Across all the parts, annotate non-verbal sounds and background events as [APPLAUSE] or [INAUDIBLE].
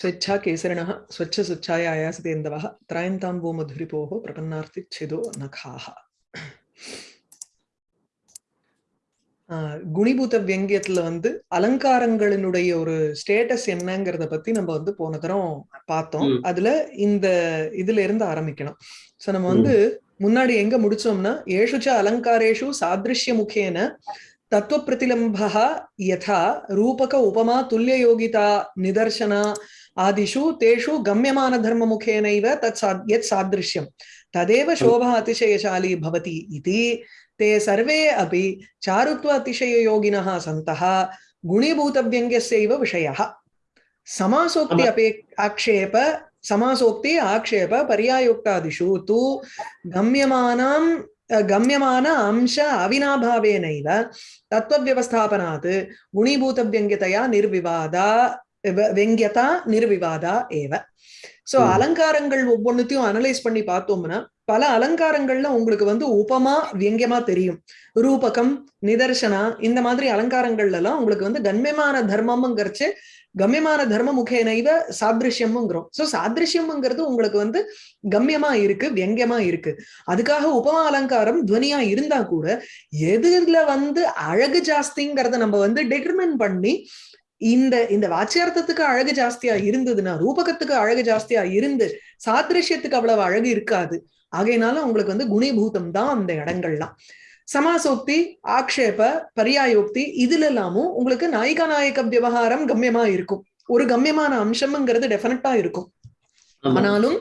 ஸ்வச்சா స్వేచ్ఛా కేసరిణ స్వచ్ఛ స్వచ్ఛాయాసతేందవ త్రాయంతాంబో మధురిపో ప్రపన్నార్తి சிதோ నఖా குணிபூத வியங்கியத்துல வந்து அலங்காரங்களினுடைய ஒரு ஸ்டேட்டஸ் என்னங்கிறத பத்தி நம்ம வந்து போன தரம் பார்த்தோம். அதுல இந்த இதுல இருந்து ஆரம்பிக்கணும். சோ நம்ம வந்து முன்னாடி எங்க முடிச்சோம்னா ஏஷுச்ச அலங்காரேஷு சாதிருஷ்ய முகேன தத்துவ பிரதிலம்பா யதா ரூபக உபமா துல்லிய யோகிதா நிதர்சனா आदिषु तेषु गम्यमानधर्ममुखेनैव तत् सा यत् सादृश्यं तदेव शोभा अतिशयशाली भवति इति ते सर्वे अपि चारुत्व अतिशययोगिनः सन्तः गुणीभूतव्यङ्ग्यस्यैव विषयः। समासोक्ति आक्षेप समासोक्ति आक्षेप पर्यायोक्तादिषु तु गम्यमानां गम्यमान अंश अविनाभावेनैव तत्त्वव्यवस्थापनात् गुणीभूतव्यङ्ग्यतया निर्विवादा வெங்கியதா நிர்விவாதா ஏவ. சோ அலங்காரங்கள் ஒவ்வொன்னுத்தையும் அனலைஸ் பண்ணி பார்த்தோம்னா பல அலங்காரங்கள்ல உங்களுக்கு வந்து உபமா வியங்கியமா தெரியும். ரூபகம் நிதர்சனா இந்த மாதிரி அலங்காரங்கள்ல எல்லாம் உங்களுக்கு வந்து கண்மியமான தர்மம்ங்கிறச்சு கம்யமான தர்ம முகேனைவ சாதிருஷ்யம்ங்கிறோம். சோ சாதிருஷ்யம்ங்கிறது உங்களுக்கு வந்து கம்யமா இருக்கு வியங்கியமா இருக்கு. அதுக்காக உபமா அலங்காரம் துவனியா இருந்தா கூட எதுல வந்து அழகு ஜாஸ்திங்கிறத நம்ம வந்து டிட்டர்மின் பண்ணி இந்த இந்த வாச்சியார்த்தத்துக்கு அழகு ஜாஸ்தியா இருந்ததுன்னா ரூபகத்துக்கு அழகு ஜாஸ்தியா இருந்து சாதிருஷ்யத்துக்கு அவ்வளவு அழகு இருக்காது. ஆகையினால உங்களுக்கு வந்து குணிபூதம் தான் அந்த இடங்கள்லாம். சமாசோக்தி ஆக்ஷேப பரியாயோக்தி இதுல எல்லாமும் உங்களுக்கு நாயிகா நாயக விவகாரம் கம்யமா இருக்கும். ஒரு கம்யமான அம்சம்ங்கிறது டெஃபினட்டா இருக்கும். ஆனாலும்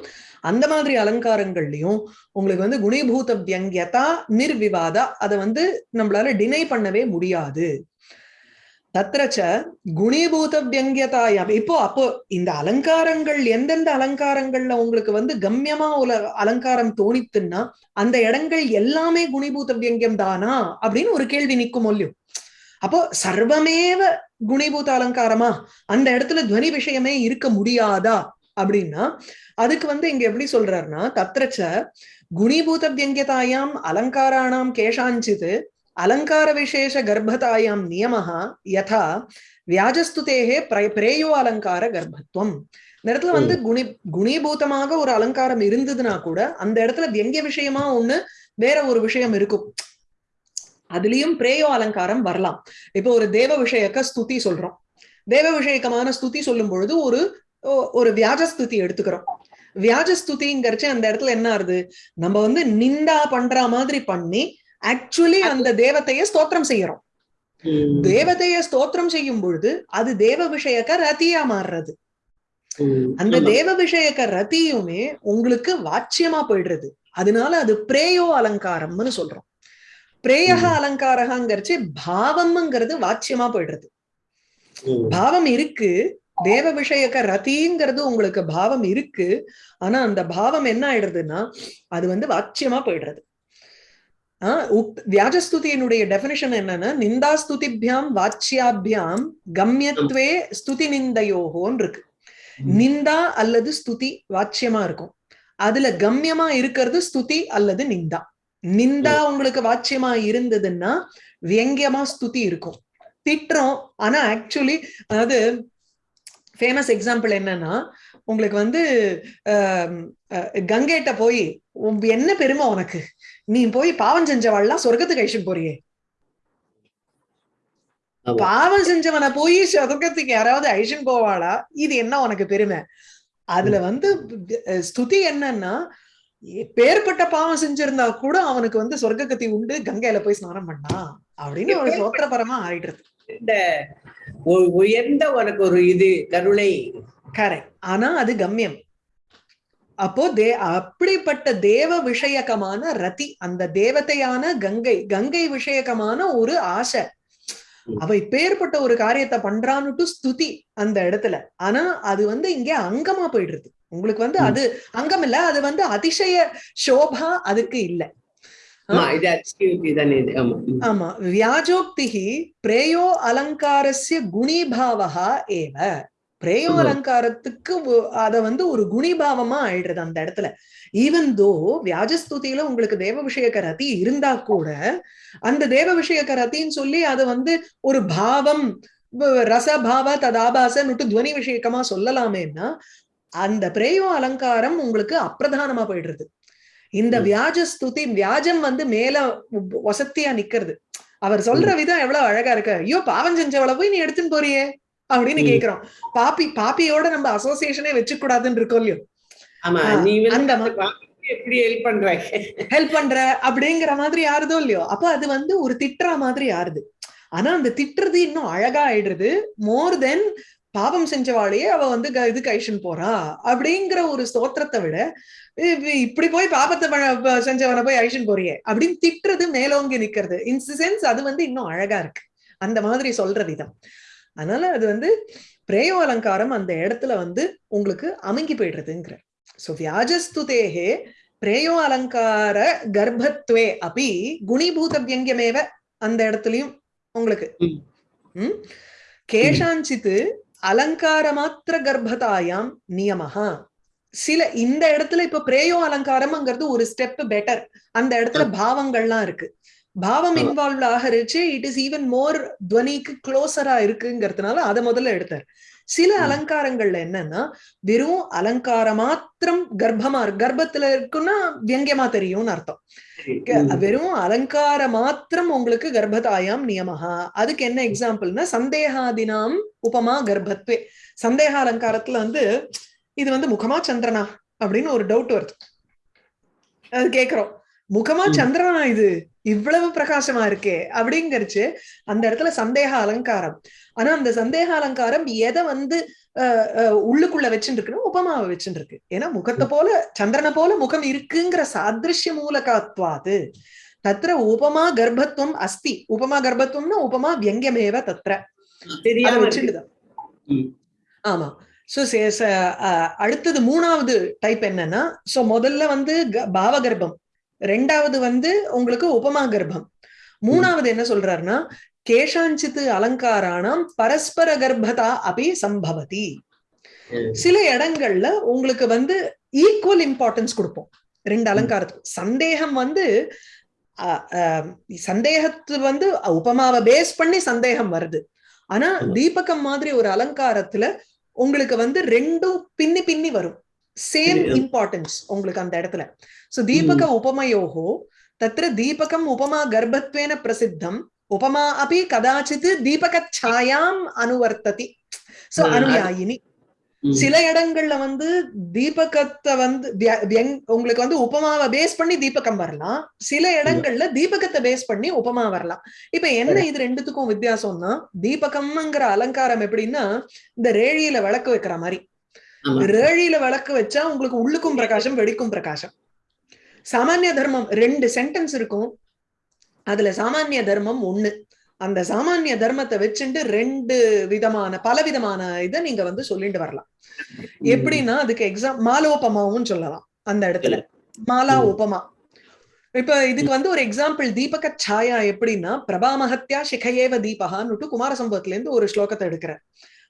அந்த மாதிரி அலங்காரங்கள்லயும் உங்களுக்கு வந்து குணிபூத வியங்கியதா நிர்விவாதா அதை வந்து நம்மளால டினை பண்ணவே முடியாது. தத்ரச்ச குணீபூத வியங்கியதாயம் இப்போ அப்போ இந்த அலங்காரங்கள் எந்தெந்த அலங்காரங்கள்ல உங்களுக்கு வந்து கம்யமா உல அலங்காரம் தோணித்துன்னா அந்த இடங்கள் எல்லாமே குணிபூத வியங்கியம் தானா? அப்படின்னு ஒரு கேள்வி நிக்கும் மொழியும் அப்போ சர்வமேவ குணிபூத அலங்காரமா? அந்த இடத்துல துவனி விஷயமே இருக்க முடியாதா? அப்படின்னா அதுக்கு வந்து இங்க எப்படி சொல்றாருன்னா தத்ரச்ச குணிபூத வியங்கியதாயாம் அலங்காராணாம் கேஷாஞ்சிது அலங்கார விசேஷ கர்ப்பதாயாம் நியமஹ யதா வியாஜஸ்துதேகே பிர- பிரேயோ அலங்கார கர்ப்பத்துவம் இந்த இடத்துல வந்து குணி குணீபூதமாக ஒரு அலங்காரம் இருந்ததுன்னா கூட அந்த இடத்துல வியங்கிய விஷயமா ஒண்ணு வேற ஒரு விஷயம் இருக்கும். அதுலயும் பிரேயோ அலங்காரம் வரலாம். இப்போ ஒரு தேவ விஷயக்க ஸ்துதி சொல்றோம். தேவ விஷயக்கமான ஸ்துதி சொல்லும் பொழுது ஒரு ஒரு வியாஜ ஸ்துதி எடுத்துக்கிறோம். வியாஜ ஸ்துதிங்கிறச்சு அந்த இடத்துல என்ன ஆறுது? நம்ம வந்து நிந்தா பண்ற மாதிரி பண்ணி ஆக்சுவலி அந்த தேவதையை ஸ்தோத்திரம் செய்யறோம். தேவதையை ஸ்தோத்திரம் செய்யும் பொழுது அது தேவ விஷயக்க ரதியா மாறுறது. அந்த. தேவ விஷயக்க ரதியுமே உங்களுக்கு வாச்சியமா போயிடுறது அதனால அது பிரேயோ அலங்காரம்னு சொல்றோம் பிரேயக. அலங்காரகங்கிறச்சு பாவம்ங்கிறது வாச்சியமா போயிடுறது. பாவம் இருக்கு தேவ விஷயக்க ரதிங்கிறது உங்களுக்கு பாவம் இருக்கு ஆனா அந்த பாவம் என்ன ஆயிடுறதுன்னா அது வந்து வாச்சியமா போயிடுறது வியாஜஸ்துதியினுடைய டெபினிஷன் என்னன்னா நிந்தா ஸ்துதிபியாம் வாச்சியாபியாம் கம்யத்வே ஸ்துதி நிந்தையோகோன்னு இருக்கு நிந்தா அல்லது ஸ்துதி வாச்சியமா இருக்கும். அதுல கம்யமா இருக்கிறது ஸ்துதி அல்லது நிந்தா. நிந்தா உங்களுக்கு வாச்சியமா இருந்ததுன்னா வியங்கியமா ஸ்துதி இருக்கும். திட்டுறோம் ஆனா ஆக்சுவலி அதாவது ஃபேமஸ் எக்ஸாம்பிள் என்னன்னா உங்களுக்கு வந்து கங்கைட்ட போய் என்ன பெருமை உனக்கு? நீ போய் பாவம் செஞ்சவாள்லாம் சொர்க்கத்துக்கு அழிச்சுட்டு போறியே. பாவம் செஞ்சவனை போய் சொர்க்கத்துக்கு யாராவது அழிச்சுட்டு போவாளா? இது என்ன உனக்கு பெருமை? அதுல வந்து ஸ்துதி என்னன்னா பேர்பட்ட பாவம் செஞ்சிருந்தா கூட அவனுக்கு வந்து சொர்க்ககத்தி உண்டு கங்கையில போய் ஸ்நானம் பண்ணா அப்படின்னு ஒரு சோத்திரபரமா ஆயிடுறது இந்த உயர்ந்த உனக்கு ஒரு இது கருணை கரெக்ட் ஆனா அது கம்யம். அப்போ தே அப்படிப்பட்ட தேவ விஷயகமான ரதி அந்த தேவதையான கங்கை கங்கை விஷயகமான ஒரு ஆசை. அவ இப்பேற்பட்ட ஒரு காரியத்தை பண்றான்னுட்டு ஸ்துதி அந்த இடத்துல. ஆனா அது வந்து இங்க அங்கமா போயிடுறது உங்களுக்கு வந்து. அது அங்கம் இல்ல அது வந்து அதிசய சோபா அதுக்கு இல்ல. ஆமா வியாஜோக்திகி பிரேயோ அலங்காரஸ்ய குணிபாவகா ஏவ. பிரேயோ. அலங்காரத்துக்கு அத வந்து ஒரு குணிபாவமா ஆயிடுறது அந்த இடத்துல. ஈவன் தோ வியாஜஸ்துதியில உங்களுக்கு தேவ விஷயக்க ரதி இருந்தா கூட அந்த தேவ விஷயக்க ரத்தின்னு சொல்லி அது வந்து ஒரு பாவம் ரசபாவ ததாபாசன்னுட்டு துவனி விஷயக்கமா சொல்லலாமேன்னா அந்த பிரேயோ அலங்காரம் உங்களுக்கு அப்பிரதானமா போயிடுறது. இந்த. வியாஜ ஸ்துதி வியாஜம் வந்து மேல வசத்தியா நிக்கிறது. அவர் சொல்ற விதம் எவ்வளவு அழகா இருக்கு. ஐயோ பாவம் செஞ்சவள போய் நீ எடுத்துன்னு போறியே. அப்படின்னு. கேக்குறோம். பாப்பி பாப்பியோட நம்ம அசோசியேஷனே வச்சுக்க கூடாதுன்னு இருக்கோம் இல்லையோ? அந்த எப்படி ஹெல்ப் பண்ற? ஹெல்ப் பண்ற அப்படிங்கிற மாதிரி யாருதோ இல்லையோ? அப்ப அது வந்து ஒரு திட்டுற மாதிரி யாருது ஆனா அந்த திட்டுறது இன்னும் அழகா ஆயிடுறது மோர் தென் பாவம் செஞ்சவாளையே அவ வந்து இது கைஷன் போறா அப்படிங்கிற ஒரு ஸ்தோத்திரத்தை விட இப்படி போய் பாபத்தை செஞ்சவனை போய் ஐஷன் போறியே அப்படின்னு திட்டுறது மேலோங்கி நிக்கிறது. இன் சென்ஸ் அது வந்து இன்னும் அழகா இருக்கு. அந்த மாதிரி சொல்ற விதம் அதனால அது வந்து பிரேயோ அலங்காரம் அந்த இடத்துல வந்து உங்களுக்கு அமுங்கி போயிடுறதுங்கிற. சோ வியாஜஸ்துதேகே பிரேயோ அலங்கார கர்ப்பத்வே அப்படி குணிபூத வியங்கியமேவ அந்த இடத்துலயும் உங்களுக்கு. ம். ம்? கேஷாஞ்சித்து அலங்கார மாத்திர கர்ப்பதாயாம் நியமஹா. சில இந்த இடத்துல இப்ப பிரேயோ அலங்காரம்ங்கிறது ஒரு ஸ்டெப் பெட்டர். அந்த இடத்துல பாவங்கள்லாம் இருக்கு. பாவம். இன்வால்வ் ஆகிறச்சு இட் இஸ் ஈவன் மோர் துவனிக்கு க்ளோசரா இருக்குங்கிறதுனால அதை முதல்ல எடுத்தார். சில. அலங்காரங்கள்ல என்னன்னா வெறும் அலங்கார மாத்திரம் கர்ப்பமா இருக்கு. கர்ப்பத்துல இருக்குன்னா வியங்கியமா தெரியும்னு அர்த்தம். வெறும் அலங்கார மாத்திரம் உங்களுக்கு கர்ப்பதாயாம் நியமஹா. அதுக்கு என்ன எக்ஸாம்பிள்னா சந்தேகாதினாம் உபமா கர்ப்பத்வே. சந்தேக அலங்காரத்துல வந்து இது வந்து முகமா சந்திரனா அப்படின்னு ஒரு டவுட் வருது. அது கேக்குறோம். முகமா. சந்திரனா இது? இவ்வளவு பிரகாசமா இருக்கே. அப்படிங்கறச்சு அந்த இடத்துல சந்தேக அலங்காரம். ஆனா அந்த சந்தேக அலங்காரம் எதை வந்து உள்ளுக்குள்ள வச்சுட்டு இருக்குன்னா உபமாவை வச்சுட்டு இருக்கு ஏன்னா முகத்தை போல சந்திரனை போல முகம் இருக்குங்கிற சாதிருஷ்ய மூலகாத்வாது தத்ர உபமா கர்ப்பத்துவம் அஸ்தி. உபமா கர்ப்பத்துவம்னா உபமா வியங்கியமேவ தத்ர. அதை தெரியாம. வச்சுட்டுதான். ஆமா. சோ அடுத்தது மூணாவது டைப் என்னன்னா சோ முதல்ல வந்து க- பாவ கர்ப்பம் ரெண்டாவது வந்து உங்களுக்கு உபமா கர்ப்பம். மூணாவது என்ன சொல்றாருன்னா கேஷாஞ்சித்து அலங்காராணம் பரஸ்பர கர்ப்பதா அபி சம்பவதி. சில இடங்கள்ல உங்களுக்கு வந்து ஈக்குவல் இம்பார்ட்டன்ஸ் கொடுப்போம். ரெண்டு அலங்காரத்துக்கு. சந்தேகம் வந்து சந்தேகத்து வந்து உபமாவை பேஸ் பண்ணி சந்தேகம் வருது. ஆனா. தீபகம் மாதிரி ஒரு அலங்காரத்துல உங்களுக்கு வந்து ரெண்டும் பின்னி பின்னி வரும். சேம். இம்பார்ட்டன்ஸ் உங்களுக்கு அந்த இடத்துல. சோ தீபக உபமயோகோ தத்ர தீபகம் உபமா கர்ப்பத்வேன பிரசித்தம் உபமா அப்படி கதாச்சித் தீபக சாயாம் அனுவர்த்ததி சோ அனுயாயினி. சில இடங்கள்ல வந்து தீபகத்தை வந்து உங்களுக்கு வந்து உபமாவை பேஸ் பண்ணி தீபகம் வரலாம். சில இடங்கள்ல தீபகத்தை பேஸ் பண்ணி உபமா வரலாம். இப்ப என்ன இது ரெண்டுத்துக்கும் வித்தியாசம்னா தீபகம்ங்கிற அலங்காரம் எப்படின்னா இந்த ரேழியில விளக்கு வைக்கிற மாதிரி. ரேழியில விளக்கு வச்சா உங்களுக்கு உள்ளுக்கும் பிரகாசம் வெடிக்கும் பிரகாசம். சாமானிய தர்மம் ரெண்டு சென்டென்ஸ் இருக்கும். அதுல சாமானிய தர்மம் ஒண்ணு. அந்த சாமானிய தர்மத்தை வச்சுட்டு ரெண்டு விதமான பல விதமான இதை நீங்க வந்து சொல்லிட்டு வரலாம். எப்படின்னா அதுக்கு எக்ஸாம் மாலோபமாவும் சொல்லலாம் அந்த இடத்துல. மாலா. உபமா. இப்ப இதுக்கு வந்து ஒரு எக்ஸாம்பிள் தீபக சாயா எப்படின்னா பிரபா மகத்யா சிகையேவ தீபகான்னுட்டு குமார சம்பவத்துல இருந்து ஒரு ஸ்லோகத்தை எடுக்கிற.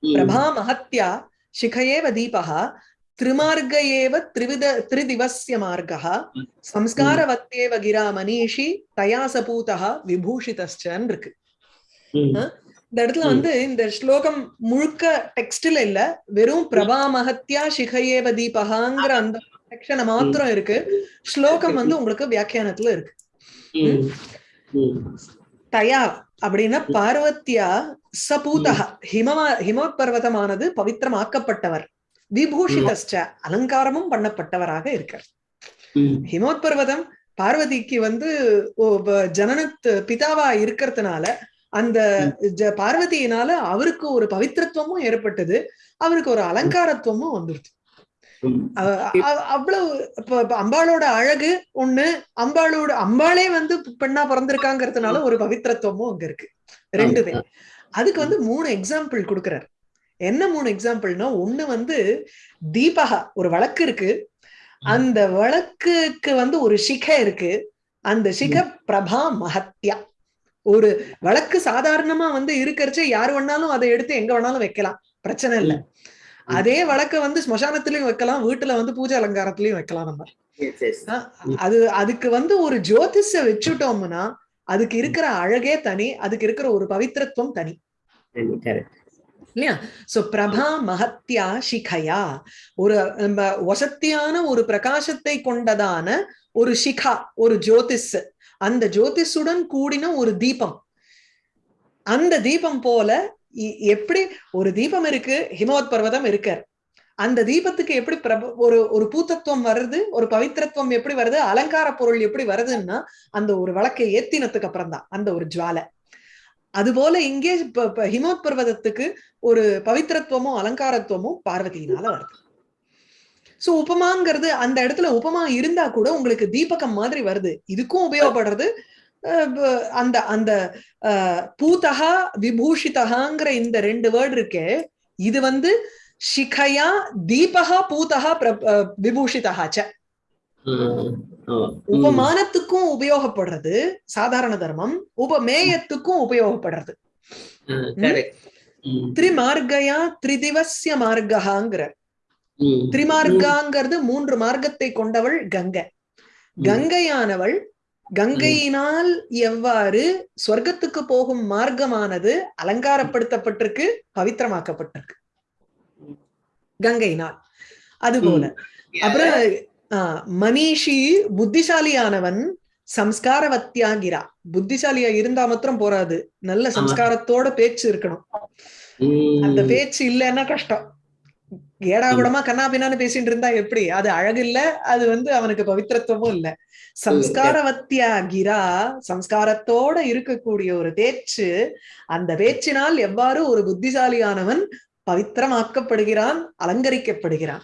பிரபா மகத்யா சிகையேவ தீபः त्रिमार्ग एव त्रिविध त्रिदिवस्य मार्गः संस्कारवत्येव गिरा मनीषी தயா சபூதः விபூஷிதஸ்சன்னு இருக்கு ம். இந்த இடத்துல வந்து இந்த ஸ்லோகம் முழுக்க டெக்ஸ்ட்ல இல்ல வெறும் பிரபா மகத்யா சிகையேவ தீபகாங்கிற அந்த செக்ஷனை மாத்திரம் இருக்கு ஸ்லோகம் வந்து உங்களுக்கு வியாக்கியானத்துல இருக்கு ம். ம். தயா அப்படின்னா பார்வத்தியா சபூதா ஹிமமா ஹிமபர்வதமானது பவித்திரமாக்கப்பட்டவர். விபூஷிதஸ்ச அலங்காரமும் பண்ணப்பட்டவராக இருக்கார். ம். ஹிமோத்பர்வதம் பார்வதிக்கு வந்து ஓ, வ- ஜனனத் பிதாவா இருக்கிறதுனால அந்த ஜ- பார்வதியினால அவருக்கு ஒரு பவித்திரத்துவமும் ஏற்பட்டது. அவருக்கு ஒரு அலங்காரத்துவமும் அவ- அவ்வளவு இப்ப அம்பாளோட அழகு ஒண்ணு அம்பாளோட அம்பாளே வந்து பெண்ணா பிறந்திருக்காங்கிறதுனால ஒரு பவித்திரத்துவமும் அங்க இருக்கு. ரெண்டுமே அதுக்கு வந்து மூணு எக்ஸாம்பிள் கொடுக்கிறார். என்ன மூணு எக்ஸாம்பிள்னா ஒண்ணு வந்து தீபகா ஒரு வழக்கு இருக்கு. அந்த வழக்குக்கு வந்து ஒரு சிகை இருக்கு. அந்த சிக பிரபா மகத்யா ஒரு வழக்கு சாதாரணமா வந்து இருக்கிறச்சே யார் வேணாலும் அதை எடுத்து எங்க வேணாலும் வைக்கலாம். பிரச்சனை இல்ல. அதே வழக்க வந்து ஸ்மசானத்திலயும் வைக்கலாம் வீட்டுல வந்து பூஜை அலங்காரத்திலயும் வைக்கலாம் நம்ம. அது அதுக்கு வந்து ஒரு ஜோதிஷ வச்சுட்டோம்னா அதுக்கு இருக்கிற அழகே தனி அதுக்கு இருக்கிற ஒரு பவித்திரத்துவம் தனி. இல்லையா? சோ பிரபா மகத்யா சிகையா ஒரு நம்ம வசத்தியான ஒரு பிரகாசத்தை கொண்டதான ஒரு சிகா ஒரு ஜோதிஸ் அந்த ஜோதிஷுடன் கூடின ஒரு தீபம். அந்த தீபம் போல எப்படி ஒரு தீபம் இருக்கு? ஹிமவத் பர்வதம் இருக்கார். அந்த தீபத்துக்கு எப்படி பிரப ஒரு ஒரு பூத்தத்துவம் வருது? ஒரு பவித்திரத்துவம் எப்படி வருது? அலங்கார பொருள் எப்படி வருதுன்னா அந்த ஒரு வழக்கை ஏத்தினத்துக்கு அப்புறம் தான் அந்த ஒரு ஜுவாலை. அதுபோல இங்கே ஹிமவத் பர்வதத்துக்கு ஒரு பவித்திரத்துவமும் அலங்காரத்துவமும் பார்வதியினால வருது. சோ உபமாங்கிறது அந்த இடத்துல உபமா இருந்தா கூட உங்களுக்கு தீபகம் மாதிரி வருது. இதுக்கும் உபயோகப்படுறது அந்த அந்த பூதகா விபூஷிதகாங்கிற இந்த ரெண்டு வேர்டு இருக்கே இது வந்து சிகையா தீபகா பூதகா பிர- அஹ், விபூஷிதகா ச. ம், ஆமா. ம், உபமானத்துக்கும் உபயோகப்படுறது சாதாரண தர்மம். உபமேயத்துக்கும் உபயோகப்படுறது. திரிமார்கயா திரிதிவசிய மார்ககாங்கிற ம், திரிமார்காங்கிறது மூன்று மார்க்கத்தை கொண்டவள் கங்கை. கங்கையானவள் கங்கையினால் எவ்வாறு சொர்க்கத்துக்கு போகும் மார்க்கமானது அலங்காரப்படுத்தப்பட்டிருக்கு பவித்திரமாக்கப்பட்டிருக்கு. கங்கையினால் அதுபோல. அப்புறம் ஆஹ், மனிஷி புத்திசாலியானவன் சம்ஸ்காரவத்தியாகிறா புத்திசாலியா இருந்தா மாத்திரம் போறாது. நல்ல சம்ஸ்காரத்தோட பேச்சு இருக்கணும். அந்த பேச்சு இல்லைன்னா கஷ்டம். ஏடாகுடமா கண்ணா பின்னான்னு பேசிட்டு இருந்தா எப்படி? அது அழகு இல்ல அது வந்து அவனுக்கு பவித்திரத்துவமும் இல்ல. சம்ஸ்காரவத்தியா கிரா சம்ஸ்காரத்தோட இருக்கக்கூடிய ஒரு பேச்சு அந்த பேச்சினால் எவ்வாறு ஒரு புத்திசாலியானவன் பவித்திரமாக்கப்படுகிறான் அலங்கரிக்கப்படுகிறான்?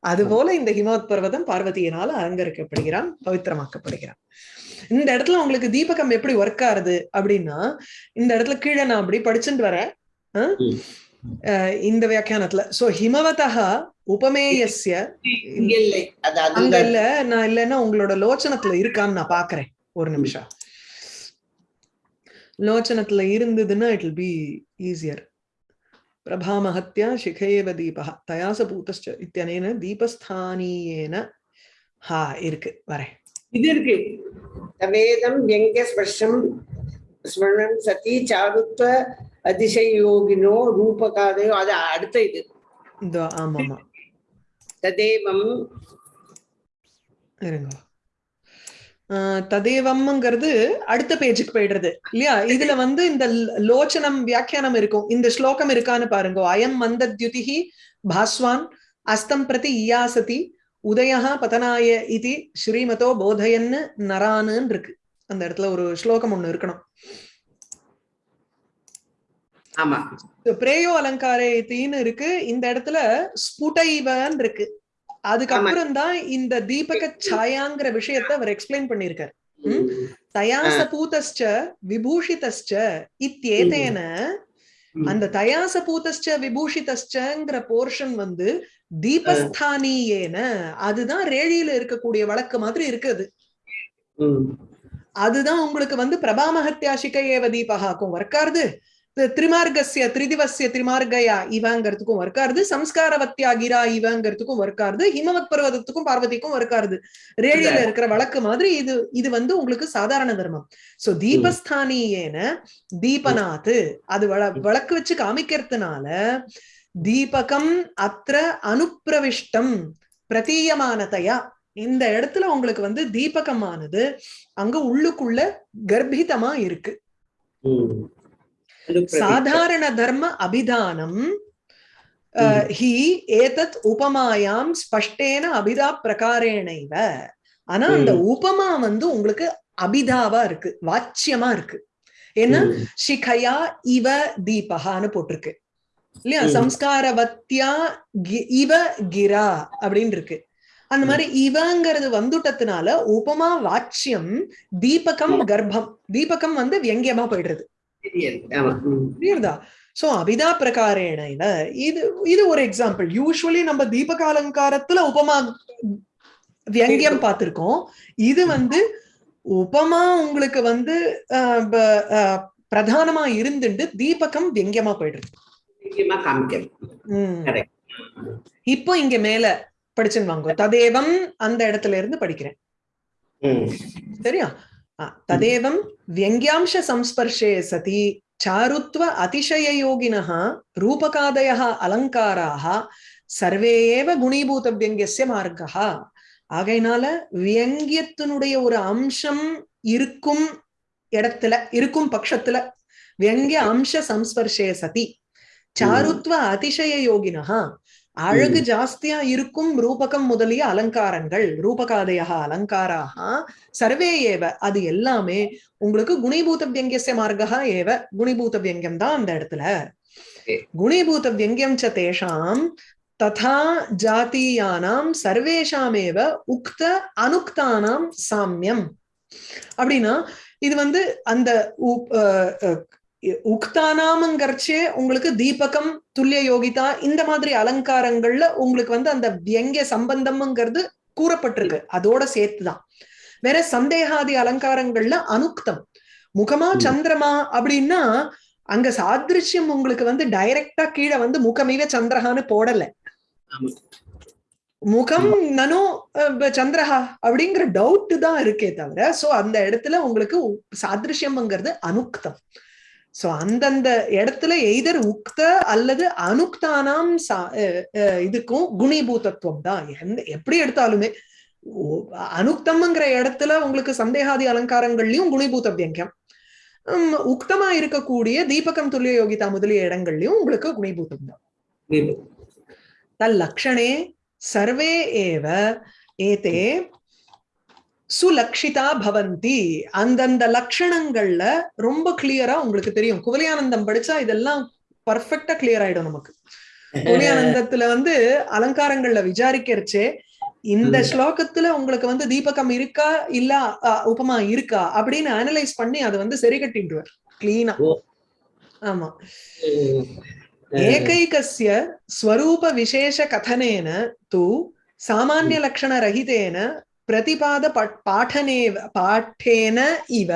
அதுபோல இந்த ஹிமவத் பர்வதம் பார்வதியினால அலங்கரிக்கப்படுகிறான் பவித்திரமாக்கப்படுகிறான். இந்த இடத்துல உங்களுக்கு தீபகம் எப்படி ஒர்க் ஆகுது அப்படின்னா இந்த இடத்துல கீழே நான் அப்படி படிச்சுட்டு வரேன். இந்த வியாக்கியானத்துல. சோ ஹிமவதா உபமேயஸ்ய அங்க இல்ல நான் இல்லைன்னா உங்களோட லோச்சனத்துல இருக்கான்னு நான் பாக்குறேன். ஒரு நிமிஷம். லோச்சனத்துல இருந்ததுன்னா இட் வில் பி ஈஸியர் பிரபாமஹத்யா சிகையேவ தீபः தயாச பூதஸ்ச இத்தியனேன தீபஸ்தானியேன. ஹா இருக்கு. வரேன். இது இருக்கு. தவேதம் வியங்க ஸ்பர்ஷம் ஸ்மரணம் சதி சாருத்வ அதிசயோகினோ ரூபகாதையோ அது அடுத்த இது. ததேவம். ததேவம்ங்கிறது அடுத்த பேஜுக்கு போயிடுறது இல்லையா? இதுல வந்து இந்த லோச்சனம் வியாக்கியானம் இருக்கும். இந்த ஸ்லோகம் இருக்கான்னு பாருங்க. அயம் மந்தத்யுதிஹி பாஸ்வான் அஸ்தம் பிரதி இயாசதி உதயா பதனாய இது ஸ்ரீமதோ போதயன்னு நரான்னு இருக்கு. அந்த இடத்துல ஒரு ஸ்லோகம் ஒண்ணு இருக்கணும். ஆமா. பிரேயோ அலங்காரே இத்தின்னு இருக்கு. இந்த இடத்துல ஸ்புடைவன் இருக்கு. அதுக்கப்புறம் தான் இந்த தீபக சாயாங்கிற விஷயத்தை அவர் எக்ஸ்பிளைன் பண்ணியிருக்காரு. ம்? தயாச பூதஸ்ச விபூஷிதஸ்ச இத்தியேதேன ம். அந்த தயாச பூதஸ்ச விபூஷிதஸ்சங்கிற போர்ஷன் வந்து தீபஸ்தானியேன. அதுதான் ரேழியில இருக்கக்கூடிய வழக்கு மாதிரி இருக்குது. அதுதான் உங்களுக்கு வந்து பிரபாமஹத்யாசிக ஏவ தீபகாக்கும் ஒர்க்காருது திரிமார்கஸ்ய திரிதிவசிய திரிமார்கயா இவங்கிறதுக்கும் ஒர்க்காருது சம்ஸ்காரவத்தியா கிரா இவங்கிறதுக்கும் ஒர்க்காருது ஹிமவத் பர்வதத்துக்கும் பார்வதிக்கும் ஒர்க்காருது ரேழியில இருக்கிற வழக்கு மாதிரி இது இது வந்து உங்களுக்கு சாதாரண தர்மம். சோ தீபஸ்தானியேன தீபநாத் அது வழ- வழக்கு வச்சு காமிக்கிறதுனால தீபகம் அத்திர அனுப்பிரவிஷ்டம் பிரதீயமானதையா. இந்த இடத்துல உங்களுக்கு வந்து தீபகமானது அங்க உள்ளுக்குள்ள கர்ப்பிதமா இருக்கு. சாதாரண தர்ம அபிதானம் ஹி ஏதத் உபமாயாம் ஸ்பஷ்டேன அபிதா பிரகாரேணைவ. ஆனா அந்த உபமா வந்து உங்களுக்கு அபிதாவா இருக்கு வாச்சியமா இருக்கு. ஏன்னா. சிகையா இவ தீபகான்னு போட்டிருக்கு. இல்லையா. சம்ஸ்காரவத்தியா இவ கிரா அப்படின்னு இருக்கு. அந்த மாதிரி இவங்கிறது வந்துட்டதுனால உபமா வாச்சியம் தீபகம் கர்ப்பம். தீபகம் வந்து வியங்கியமா போயிடுறது. புரியுதா சோ அபிதா பிரகாரேன இது இது ஒரு எக்ஸாம்பிள் யூஸ்வலி நம்ம தீபக அலங்காரத்துல உபமா வியங்கியம் பார்த்திருக்கோம். இது வந்து உபமா உங்களுக்கு வந்து பிரதானமா இருந்துட்டு தீபகம் வியங்கியமா போயிடுது. இப்போ இங்க மேல படிச்சுன்னு வாங்க. ததேவம் அந்த இடத்துல இருந்து படிக்கிறேன். சரியா? तदेवं व्यङ्ग्यांशसंस्पर्शे सति चारुत्व अतिशययोगिनः रूपकादयः अलङ्काराः ரூபகாதயः அலங்காராः சர்வே ஏவ குணீபூத வியங்கியஸ்ய மார்க்கः ஆகையினால வியங்கியத்தினுடைய ஒரு அம்சம் இருக்கும் இடத்துல இருக்கும் பட்சத்துல வியங்கிய அம்ச சம்ஸ்பர்ஷே சதி சாருத்வ அதிசய யோகினா அழகு ஜாஸ்தியா இருக்கும் ரூபகம் முதலிய அலங்காரங்கள் ரூபகாதய அலங்காராக சர்வே ஏவ அது எல்லாமே உங்களுக்கு குணிபூத வியங்கியசிய மார்க்கா ஏவ குணிபூத வியங்கியம் தான் அந்த இடத்துல. குணிபூத வியங்கியம் ச தேஷாம் ததா ஜாத்தீயானாம் சர்வேஷாமேவ உக்த அனுக்தானாம் சாமியம். அப்படின்னா இது வந்து அந்த உக்தானாமங்கர்ச்சே உங்களுக்கு தீபகம் துல்லிய யோகிதா இந்த மாதிரி அலங்காரங்கள்ல உங்களுக்கு வந்து அந்த வியங்கிய சம்பந்தம்ங்கிறது கூறப்பட்டிருக்கு. அதோட சேர்த்துதான். வேற சந்தேகாதி அலங்காரங்கள்ல அனுக்தம். முகமா சந்திரமா அப்படின்னா அங்க சாதிருஷ்யம் உங்களுக்கு வந்து டைரக்டா கீழே வந்து முகமிவ சந்திரஹான்னு போடல. முகம் நனோ சந்திரஹா அப்படிங்கிற டவுட் தான் இருக்கே தவிர சோ அந்த இடத்துல உங்களுக்கு சாதிருஷ்யம்ங்கிறது அனுக்தம். சோ அந்தந்த இடத்துல எய்தர் உக்த அல்லது அனுக்தானாம் இதுக்கும் குணிபூதத்துவம் தான். எப்படி எடுத்தாலுமே அனுக்தம்ங்கிற இடத்துல உங்களுக்கு சந்தேகாதி அலங்காரங்கள்லயும் குணிபூத வியங்கியம் உக்தமா இருக்கக்கூடிய தீபகம் துல்லிய யோகிதா முதலிய இடங்கள்லயும் உங்களுக்கு குணிபூதம் தான். தல்லக்ஷணே சர்வே ஏவ ஏதே சுலக்ஷிதா பவந்தி. அந்தந்த லட்சணங்கள்ல ரொம்ப கிளியரா உங்களுக்கு தெரியும். குவலியானந்தம் படிச்சா இதெல்லாம் பர்ஃபெக்டா கிளியர் ஆயிடும் நமக்கு. குவலியானந்தத்துல வந்து அலங்காரங்கள்ல விசாரிக்கிறச்சே இந்த ஸ்லோகத்துல உங்களுக்கு வந்து தீபகம் இருக்கா இல்ல உபமா இருக்கா அப்படின்னு அனலைஸ் பண்ணி அதை வந்து சரி கட்டிடுவார். கிளீனா ஆமா. ஏகைகஸ்ய ஸ்வரூப விசேஷ கதனேன தூ சாமானிய லட்சண ரஹிதேன பிரதிபாத பாடனேவ பாட்டேன இவ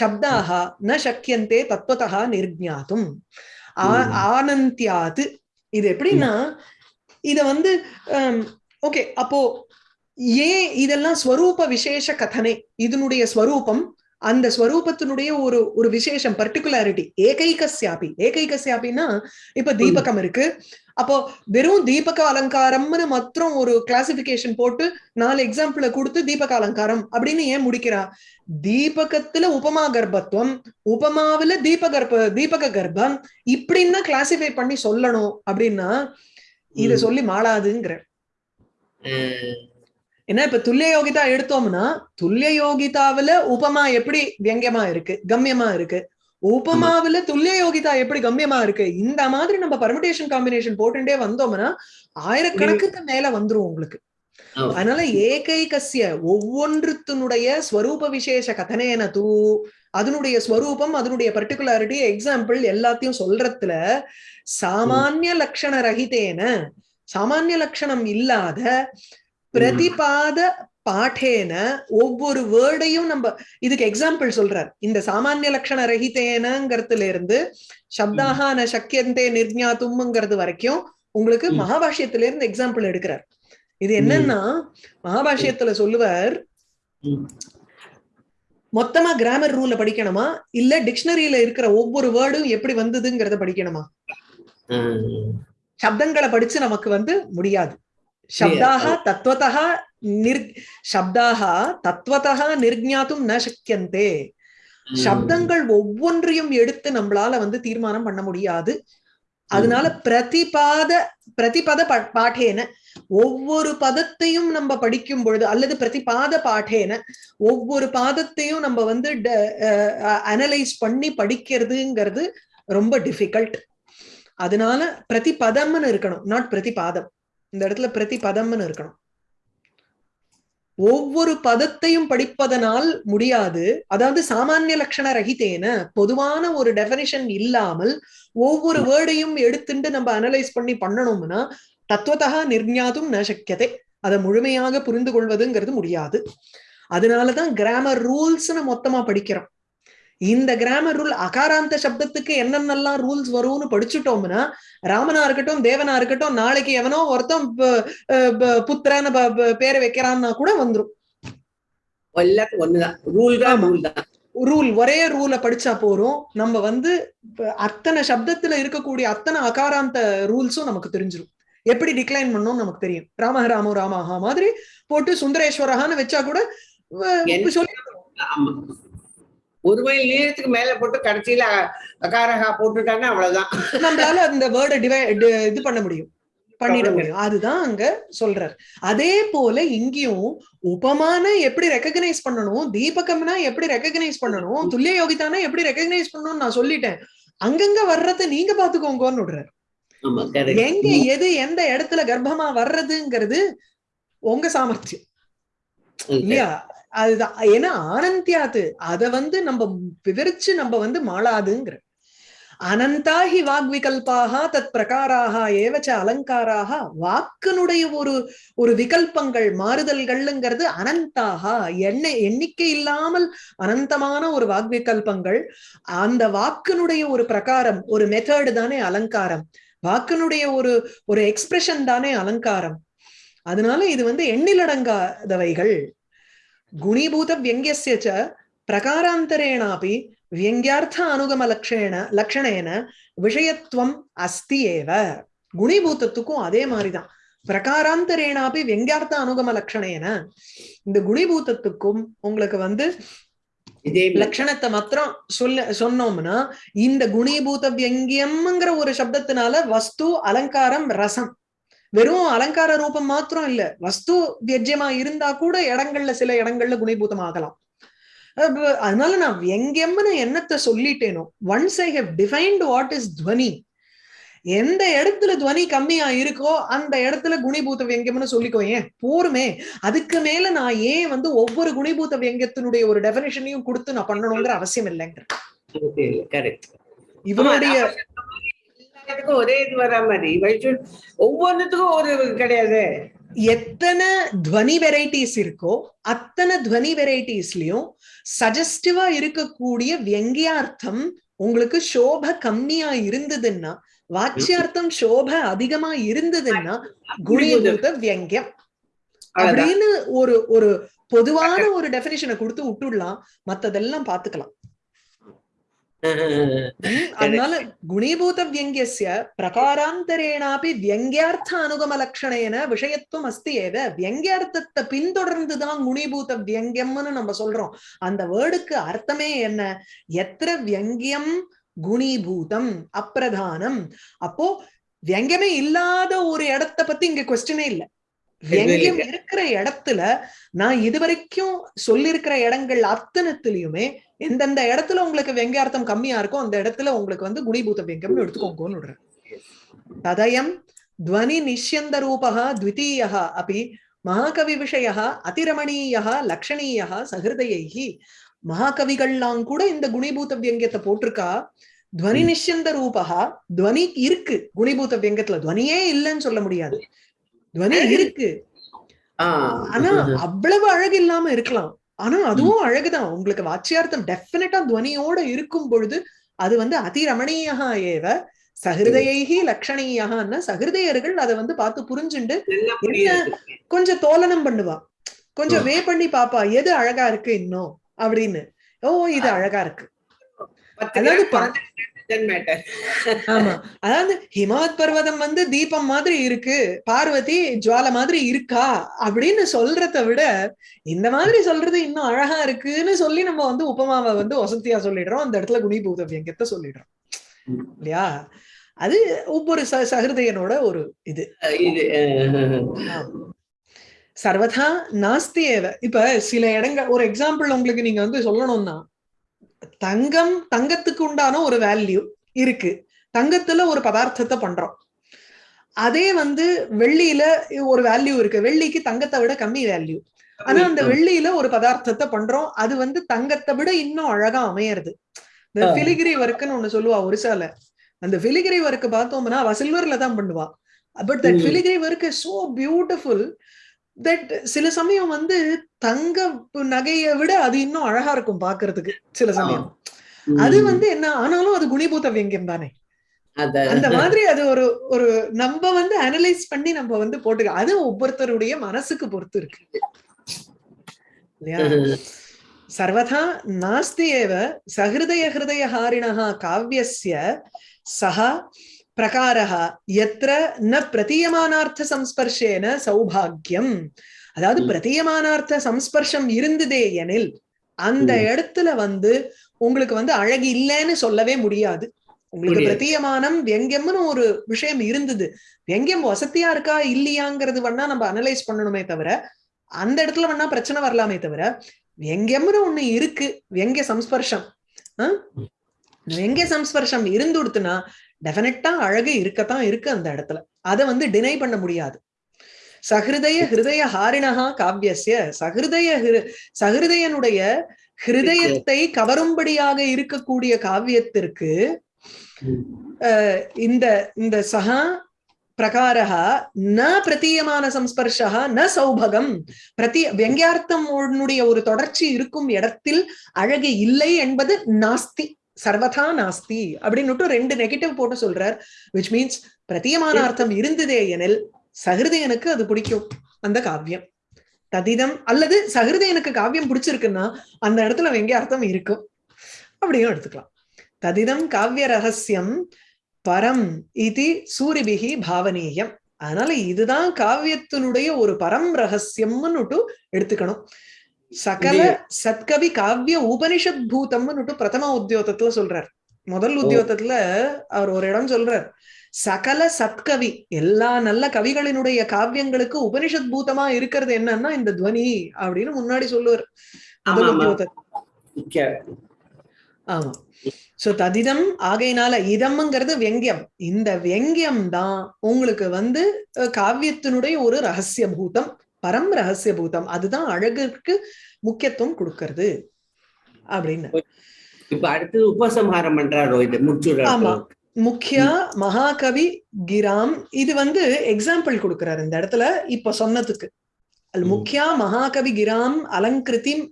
சப்தாக ந சக்கியந்தே தத்துவத்தா நிர்ஞாத்தும் ஆனந்தியாது இது எப்படின்னா இத வந்து ஓகே அப்போ ஏன் இதெல்லாம் ஸ்வரூப விசேஷ கதனை இதனுடைய ஸ்வரூபம் அந்த ஸ்வரூபத்தினுடைய ஒரு ஒரு விசேஷம் பர்டிகுலாரிட்டி ஏகைகசியாபி ஏகைகசியாபின்னா இப்ப தீபகம் இருக்கு. அப்போ வெறும் தீபக அலங்காரம்னு மாத்திரம் ஒரு கிளாசிபிகேஷன் போட்டு நாலு எக்ஸாம்பிள கொடுத்து தீபக அலங்காரம் அப்படின்னு ஏன் முடிக்கிறா? தீபகத்துல உபமா கர்ப்பத்துவம் உபமாவில தீப கர்ப்ப தீபக கர்ப்பம். இப்படின்னா கிளாசிஃபை பண்ணி சொல்லணும் அப்படின்னா இத சொல்லி மாளாதுங்கிற ஏன்னா இப்ப துல்லிய யோகிதா எடுத்தோம்னா துல்லிய யோகிதாவில உபமா எப்படி வியங்கியமா இருக்கு கம்யமா இருக்கு? உபமாவில துல்லிய யோகிதா எப்படி கம்யமா இருக்கு? இந்த மாதிரி நம்ம பர்மிடேஷன் காம்பினேஷன் போட்டுட்டே வந்தோம்னா ஆயிரக்கணக்குக்கு மேல வந்துரும் உங்களுக்கு. அதனால ஏகைகசிய ஒவ்வொன்றுத்தினுடைய ஸ்வரூப விசேஷ கதனேன தூ அதனுடைய ஸ்வரூபம் அதனுடைய பர்டிகுலாரிட்டி எக்ஸாம்பிள் எல்லாத்தையும் சொல்றதுல சாமானிய லட்சண ரஹிதேன சாமானிய லட்சணம் இல்லாத பிரதிபாத பாட்டேன ஒவ்வொரு வேர்டையும் நம்ம இதுக்கு எக்ஸாம்பிள் சொல்றார் இந்த சாமானிய லட்சண ரஹிதேனங்கிறதுல இருந்து சப்தாகான சக்கியந்தே நிர்ஞாத்தும்ங்கிறது வரைக்கும் உங்களுக்கு மகாபாஷ்யத்துல இருந்து எக்ஸாம்பிள் எடுக்கிறார். இது என்னன்னா மகாபாஷ்யத்துல சொல்லுவார் மொத்தமா கிராமர் ரூல படிக்கணுமா? இல்ல டிக்ஷனரியில இருக்கிற ஒவ்வொரு வேர்டும் எப்படி வந்ததுங்கிறத படிக்கணுமா? சப்தங்களை படிச்சு நமக்கு வந்து முடியாது. शब्दाः तत्त्वतः निर् शब्दाः தத்துவத்தா நிர்ஞாத்தும் ந சக்கியந்தே சப்தங்கள் ஒவ்வொன்றையும் எடுத்து நம்மளால வந்து தீர்மானம் பண்ண முடியாது அதனால பிரதிபாத பிரதிபத பாட்டேன ஒவ்வொரு பதத்தையும் நம்ம படிக்கும் பொழுது அல்லது பிரதிபாத பாட்டேன ஒவ்வொரு பாதத்தையும் நம்ம வந்து அனலைஸ் பண்ணி படிக்கிறதுங்கிறது ரொம்ப டிஃபிகல்ட் அதனால பிரதிபதம்னு இருக்கணும் நாட் பிரதிபாதம் இந்த இடத்துல பிரதி பதம்னு இருக்கணும். ஒவ்வொரு பதத்தையும் படிப்பதனால் முடியாது. அதாவது சாமானிய லட்சண ரகிதேன பொதுவான ஒரு டெபனிஷன் இல்லாமல் ஒவ்வொரு வேர்டையும் எடுத்துட்டு நம்ம அனலைஸ் பண்ணி பண்ணணும்னா தத்துவத்தகா நிர்ஞாதும் ந சக்கியதை அதை முழுமையாக புரிந்து கொள்வதுங்கிறது முடியாது. அதனாலதான் கிராமர் ரூல்ஸ்னு மொத்தமா படிக்கிறோம். இந்த கிராமர் ரூல் அகாராந்த சப்தத்துக்கு என்னென்னலாம் ரூல்ஸ் வரும்னு படிச்சுட்டோம்னா ராமனா இருக்கட்டும் தேவனா இருக்கட்டும் நாளைக்கு எவனோ ஒருத்தன் புத்திரன்னு பேரை வைக்கிறான்னா கூட வந்துரும். ரூல் ஒரே ரூலை படிச்சா போறோம் நம்ம வந்து அத்தனை சப்தத்துல இருக்கக்கூடிய அத்தனை அகாராந்த ரூல்ஸும் நமக்கு தெரிஞ்சிடும் எப்படி டிக்ளைன் பண்ணணும்னு நமக்கு தெரியும். ராம ராமோ ராமஹா மாதிரி போட்டு சுந்தரேஸ்வரஹான்னு வச்சா கூட சொல்லி ஒரு மைல் நீளத்துக்கு மேல போட்டு கடைசியில அகாரகா போட்டுட்டாங்கன்னா அவ்வளவுதான். நம்மளால அந்த வேர்டை இது பண்ண முடியும். பண்ணிட. முடியும். அதுதான் அங்க சொல்றார். அதே போல இங்கேயும் உபமான எப்படி ரெக்கக்னைஸ் பண்ணணும் தீபகம்னா எப்படி ரெக்கக்னைஸ் பண்ணணும் துல்லிய யோகிதானா எப்படி ரெக்கக்னைஸ் பண்ணணும்னு நான் சொல்லிட்டேன். அங்கங்க வர்றதை நீங்க பாத்துக்கோங்கன்னு விடுறாரு. எங்க எது எந்த இடத்துல கர்ப்பமா வர்றதுங்கிறது உங்க சாமர்த்தியம். இல்லையா? அதுதான். ஏன்னா ஆனந்தியாது அத. வந்து நம்ம விவரிச்சு நம்ம வந்து மாளாதுங்கிற. அனந்தா ஹி வாக்விகல்பாக தத் பிரகாராக ஏவச்ச அலங்காராக வாக்கினுடைய ஒரு ஒரு விகல்பங்கள் மாறுதல்கள்ங்கிறது அனந்தாக. என்ன எண்ணிக்கை இல்லாமல் அனந்தமான ஒரு வாக்விகல்பங்கள். அந்த வாக்கினுடைய ஒரு பிரகாரம் ஒரு மெத்தடு தானே அலங்காரம். வாக்கினுடைய ஒரு ஒரு எக்ஸ்பிரஷன் தானே அலங்காரம். அதனால இது வந்து எண்ணிலடங்காதவைகள். ச பிரகாராந்தரேணாபி வியங்கியார்த்த அனுகம லக்ஷேன லக்ஷணேன விஷயத்துவம் அஸ்தி ஏவ குணிபூதத்துக்கும் அதே மாதிரிதான் பிரகாராந்தரேனாபி வியங்கியார்த்த அனுகம லக்ஷணேன இந்த குணிபூதத்துக்கும் உங்களுக்கு வந்து இதே. லட்சணத்தை மாத்திரம் சொல்ல சொன்னோம்னா இந்த குணீபூத வியங்கியம்ங்கிற ஒரு சப்தத்தினால வஸ்து அலங்காரம் ரசம் வெறும் அலங்கார ரூபம் மாத்திரம் இல்ல. வஸ்து வியஜ்யமா இருந்தா கூட இடங்கள்ல சில இடங்கள்ல குணீபூதம் ஆகலாம் அதனால நான் வியங்கியம்னு என்னத்தை சொல்லிட்டேனோ. Once I have defined what is துவனி எந்த இடத்துல துவனி கம்மியா இருக்கோ அந்த இடத்துல குணிபூத வியங்கியம்னு சொல்லிக்கோ. ஏன்? போருமே. அதுக்கு மேல நான் ஏன் வந்து ஒவ்வொரு குணிபூத வியங்கியத்தினுடைய ஒரு டெபினேஷனையும் கொடுத்து நான் பண்ணணுங்கிற அவசியம் இல்லைங்கிற. இவனுடைய எல்லாத்துக்கும் ஒரே இது வரா மாதிரி. ஒவ்வொன்றுத்துக்கும் ஒரு கிடையாது. எத்தனை துவனி வெரைட்டிஸ் இருக்கோ அத்தனை துவனி வெரைட்டிஸ்லயும் சஜஸ்டிவா இருக்கக்கூடிய வியங்கியார்த்தம் உங்களுக்கு சோப கம்மியா இருந்ததுன்னா வாட்சியார்த்தம் சோப அதிகமா இருந்ததுன்னா குணிபூத வியங்கியம். அப்படின்னு ஒரு ஒரு பொதுவான ஒரு டெபினிஷனை கொடுத்து விட்டுடலாம். மத்ததெல்லாம் பாத்துக்கலாம் அதனால குணீபூத வியங்கியஸ்ய பிரகாராந்தரேனாபி வியங்கியார்த்த அனுகம லட்சணேன விஷயத்துவம் அஸ்தி ஏவ வியங்கியார்த்தத்தை பின்தொடர்ந்துதான் குணீபூத வியங்கியம்னு நம்ம சொல்றோம் அந்த வேர்டுக்கு அர்த்தமே என்ன எத்திர வியங்கியம் குணீபூதம் அப்பிரதானம் அப்போ வியங்கமே இல்லாத ஒரு இடத்த பத்தி இங்க கொஸ்டினே இல்ல வியங்கியம் இருக்கிற இடத்துல நான் இதுவரைக்கும் சொல்லியிருக்கிற இடங்கள் அத்தனத்திலயுமே எந்தெந்த இடத்துல உங்களுக்கு வெங்கார்த்தம் கம்மியா இருக்கோ அந்த இடத்துல உங்களுக்கு வந்து குணிபூத வெங்கம்னு எடுத்துக்கோங்கன்னு விடுறேன். ததயம் துவனி நிஷ்யந்த ரூபா த்விதீயः அப்படி மகாகவி விஷய அதிரமணீய லக்ஷணீய சகிருதையைஹி. மகாகவிகள்லாம் கூட இந்த குணிபூத வியங்கியத்தை போட்டிருக்கா. துவனி நிஷ்யந்த ரூபா துவனி இருக்கு குணிபூத வியங்கத்துல துவனியே இல்லைன்னு சொல்ல முடியாது. துவனி இருக்கு. ஆனா அவ்வளவு அழகு இல்லாம இருக்கலாம். ஆனா அதுவும் அழகுதான். உங்களுக்கு வாச்சியார்த்தம் டெஃபினட்டா துவனியோட இருக்கும் பொழுது அது வந்து அதிரமணீயா ஏவ சகிருதையைகி லக்ஷணீயகான்னா சகிருதையர்கள் அதை வந்து பார்த்து புரிஞ்சுண்டு நல்லா புரியுது. கொஞ்சம் தோலனம் பண்ணுவா. கொஞ்சம் வே பண்ணி பாப்பா எது அழகா இருக்கு இன்னும்? அப்படின்னு. ஓ இது அழகா இருக்கு. அதாவது ஆமா. அதாவது ஹிமவத் பர்வதம் வந்து தீபம் மாதிரி இருக்கு பார்வதி ஜுவால மாதிரி இருக்கா அப்படின்னு சொல்றத விட இந்த மாதிரி சொல்றது இன்னும் அழகா இருக்குன்னு சொல்லி நம்ம வந்து உபமாவை வந்து வசதியா சொல்லிடுறோம். அந்த இடத்துல குணிபூத வியங்கத்தை சொல்லிடுறோம். இல்லையா? அது ஒவ்வொரு ச சகிருதையனோட ஒரு இது. சர்வதா நாஸ்தி ஏவ. இப்ப சில இடங்கள் ஒரு எக்ஸாம்பிள் உங்களுக்கு நீங்க வந்து சொல்லணும்னா தங்கம் தங்கத்துக்கு உண்டான ஒரு வேல்யூ இருக்கு. தங்கத்துல ஒரு பதார்த்தத்தை பண்றோம். அதே வந்து வெள்ளியில ஒரு வேல்யூ இருக்கு. வெள்ளிக்கு தங்கத்தை விட கம்மி வேல்யூ ஆனா அந்த வெள்ளியில ஒரு பதார்த்தத்தை பண்றோம். அது வந்து தங்கத்தை விட இன்னும் அழகா அமையறது. இந்த. பிலிகிரி ஒர்க்குன்னு ஒண்ணு சொல்லுவா ஒரிசால. அந்த பிலிகிரி ஒர்க் பார்த்தோம்னா அவ சில்வர்ல தான் பண்ணுவா. But that. Filigree work so beautiful that சில சமயம் வந்து தங்க நகையை விட அது இன்னும் அழகா இருக்கும் பாக்குறதுக்கு சில சமயம். அது வந்து என்ன ஆனாலும் அது குணிபூத்த வியங்கியம் தானே. அந்த மாதிரி அது ஒரு ஒரு நம்ம வந்து அனலைஸ் பண்ணி நம்ம வந்து போட்டுக்க அது ஒவ்வொருத்தருடைய மனசுக்கு பொறுத்து இருக்கு. சர்வதா நாஸ்தி ஏவ சஹிருதய ஹிருதய ஹாரிணா காவியஸ்ய சஹா பிரகாரா எத்திர ந பிரதீயமானார்த்த சம்ஸ்பர்ஷேன சௌபாகியம். அதாவது பிரதீயமானார்த்த சம்ஸ்பர்ஷம் இருந்ததே எனில் அந்த இடத்துல வந்து உங்களுக்கு வந்து அழகு இல்லைன்னு சொல்லவே முடியாது. உங்களுக்கு பிரதீயமானம் வியங்கியம்னு ஒரு விஷயம் இருந்தது. வியங்கியம் வசதியா இருக்கா இல்லையாங்கிறது வேணா நம்ம அனலைஸ் பண்ணணுமே தவிர அந்த இடத்துல வேணா பிரச்சனை வரலாமே தவிர வியங்கியம்னு ஒண்ணு இருக்கு. வியங்கிய சம்ஸ்பர்ஷம். வியங்கிய சம்ஸ்பர்ஷம் இருந்துடுத்துனா டெஃபினட்டா அழகு இருக்கத்தான் இருக்கு அந்த இடத்துல. அதை வந்து டினை பண்ண முடியாது. சஹிருதய ஹிருதய ஹாரிணஹா காவியஸ்ய சஹிருதய ஹிரு- சஹிருதயனுடைய ஹிருதயத்தை கவரும்படியாக இருக்கக்கூடிய காவியத்திற்கு இந்த இந்த சகா பிரகாரः ந பிரதீயமான சம்ஸ்பர்ஷः ந சௌபகம். பிரதி வியங்கியார்த்தம் உன்னுடைய ஒரு தொடர்ச்சி இருக்கும் இடத்தில் அழகு இல்லை என்பது நாஸ்தி. சர்வதா நாஸ்தி அப்படின்னுட்டு ரெண்டு நெகட்டிவ் போட்டு சொல்றார். விச் மீன்ஸ் பிரத்தியமான அர்த்தம் இருந்ததே எனில் சகிருதயனுக்கு அது பிடிக்கும். அந்த காவியம். ததிதம் அல்லது சகிருதயனுக்கு காவியம் பிடிச்சிருக்குன்னா அந்த இடத்துல வெங்க அர்த்தம் இருக்கும்? அப்படியும் எடுத்துக்கலாம். ததிதம் காவிய ரகசியம் பரம் இது சூரிபிகி பாவனீயம் அதனால இதுதான் காவியத்தினுடைய ஒரு பரம் ரகசியம்னுட்டு எடுத்துக்கணும். சகல சத்கவி காவிய உபனிஷத் பூதம்னுட்டு பிரதம உத்தியோகத்துல சொல்றார். முதல் உத்தியோகத்துல அவர் ஒரு இடம் சொல்றார். சகல சத்கவி எல்லா நல்ல கவிகளினுடைய காவியங்களுக்கு உபனிஷத் பூதமா இருக்கிறது என்னன்னா இந்த துவனி அப்படின்னு முன்னாடி சொல்லுவார். முதல் ஆமா, ஆமா. உத்தியோகத்தை ஆமா. சோ ததிதம் ஆகையினால இதம்ங்கிறது வெங்கியம் இந்த வெங்கியம் தான் உங்களுக்கு வந்து காவியத்தினுடைய ஒரு ரகசிய பூதம். பரம் ரகசிய பூதம் அதுதான் அழகுக்கு முக்கியத்துவம் கொடுக்கறது. அப்படின்னு. இப்ப அடுத்தது உபசம்ஹாரம் பண்றாரோ இது முடிச்சுடுறாரு ஆமா. முக்கியா மகாகவி கிராம் இது வந்து எக்ஸாம்பிள் கொடுக்கிறார் இந்த இடத்துல இப்ப சொன்னதுக்கு. முக்கியா மகாகவி கிராம் அலங்கிருதிம்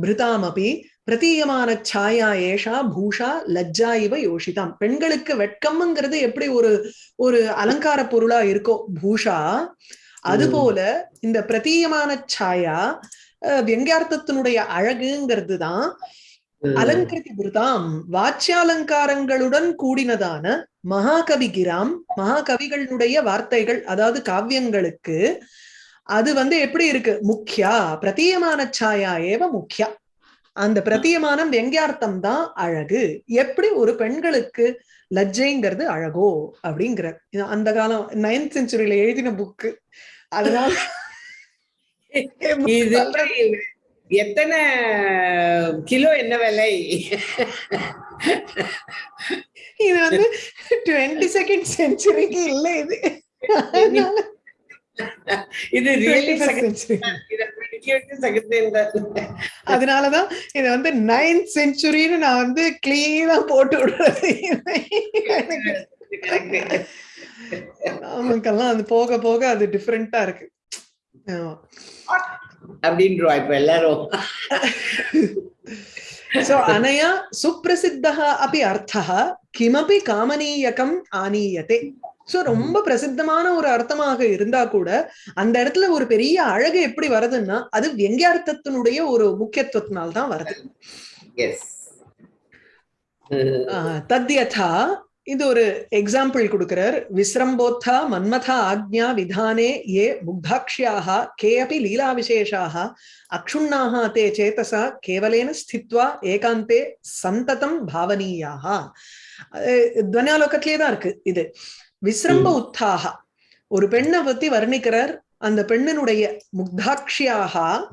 பிருதாமபி பிரதீயமான சாயா ஏஷா பூஷா லஜ்ஜா இவ யோஷிதாம். பெண்களுக்கு வெட்கம்ங்கிறது எப்படி ஒரு ஒரு அலங்கார பொருளா இருக்கோ? பூஷா அதுபோல இந்த பிரதீயமான சாயா அஹ், வியங்கியார்த்தத்தினுடைய அழகுங்கிறது தான் அலங்கிருதி பிருதாம் வாச்சியாலங்காரங்களுடன் கூடினதான மகாகவி கிராம் மகாகவிகளுடைய வார்த்தைகள் அதாவது காவியங்களுக்கு அது வந்து எப்படி இருக்கு? முக்கியா பிரதீயமான சாயா ஏவ முக்கியா அந்த பிரதீயமானம் வெங்கியார்த்தம் தான் அழகு. எப்படி ஒரு பெண்களுக்கு லஜ்ஜைங்கிறது அழகோ அப்படிங்கிற. இது அந்த காலம் நைன்த் செஞ்சுரியில எழுதின புக்கு அதனால எத்தனை கிலோ என்ன விலை? இது வந்து டுவெண்ட்டி செகண்ட் செஞ்சுரிக்கு இல்ல இது. இது 21st ரியலி century. செகண்ட் அதனாலதான் இத வந்து நைன்த் செஞ்சுரின்னு நான் வந்து கிளீனா போட்டு விடுறது. நமக்கெல்லாம் அது போக போக அது டிஃப்ரெண்டா இருக்கு. அப்படின்றோம் இப்ப எல்லாரும். சோ அனயா சுப்பிரசித்தः अपि அர்த்தः கிமபி காமனீயகம் ஆனீயதே. சோ ரொம்ப பிரசித்தமான ஒரு அர்த்தமாக இருந்தா கூட அந்த இடத்துல ஒரு பெரிய அழகு எப்படி வருதுன்னா அது வெங்கியார்த்தத்தினுடைய ஒரு முக்கியத்துவத்தினால்தான் தான் வருது. தத்யதா இது ஒரு எக்ஸாம்பிள் கொடுக்கிறார். விஸ்ரம்போத்தா மன்மதா ஆக்ஞா விதானே ஏ முக்தாக்ஷ்யாக கே அபி லீலா விசேஷாக அக்ஷுண்ணாக தே சேதசா கேவலேன ஸ்தித்வா ஏகாந்தே சந்ததம் பாவனீயாக துவனியாலோகத்திலே தான் இருக்கு இது. விஸ்ரம்ப உத்தாக. ஒரு பெண்ணை பத்தி வர்ணிக்கிறார். அந்த பெண்ணினுடைய முக்தாக்ஷியாக